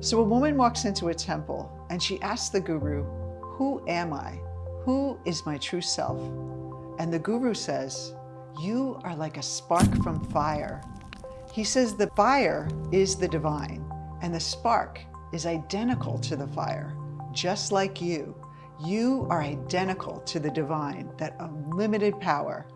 So a woman walks into a temple and she asks the guru, who am I? Who is my true self? And the guru says, you are like a spark from fire. He says the fire is the divine and the spark is identical to the fire, just like you. You are identical to the divine, that unlimited power,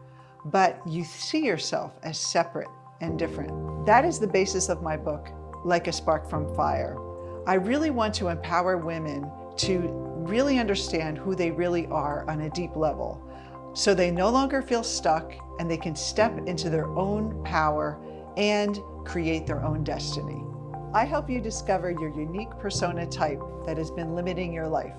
but you see yourself as separate and different. That is the basis of my book, Like a Spark from Fire. I really want to empower women to really understand who they really are on a deep level so they no longer feel stuck and they can step into their own power and create their own destiny. I help you discover your unique persona type that has been limiting your life.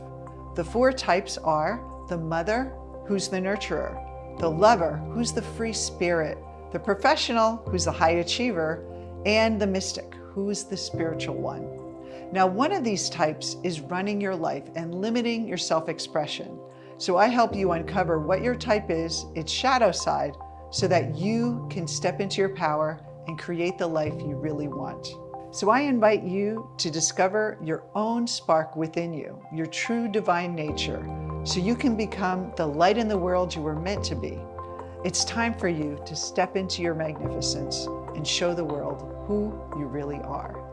The four types are the mother, who's the nurturer, the lover, who's the free spirit, the professional, who's the high achiever, and the mystic, who's the spiritual one. Now, one of these types is running your life and limiting your self-expression. So I help you uncover what your type is, its shadow side, so that you can step into your power and create the life you really want. So I invite you to discover your own spark within you, your true divine nature, so you can become the light in the world you were meant to be. It's time for you to step into your magnificence and show the world who you really are.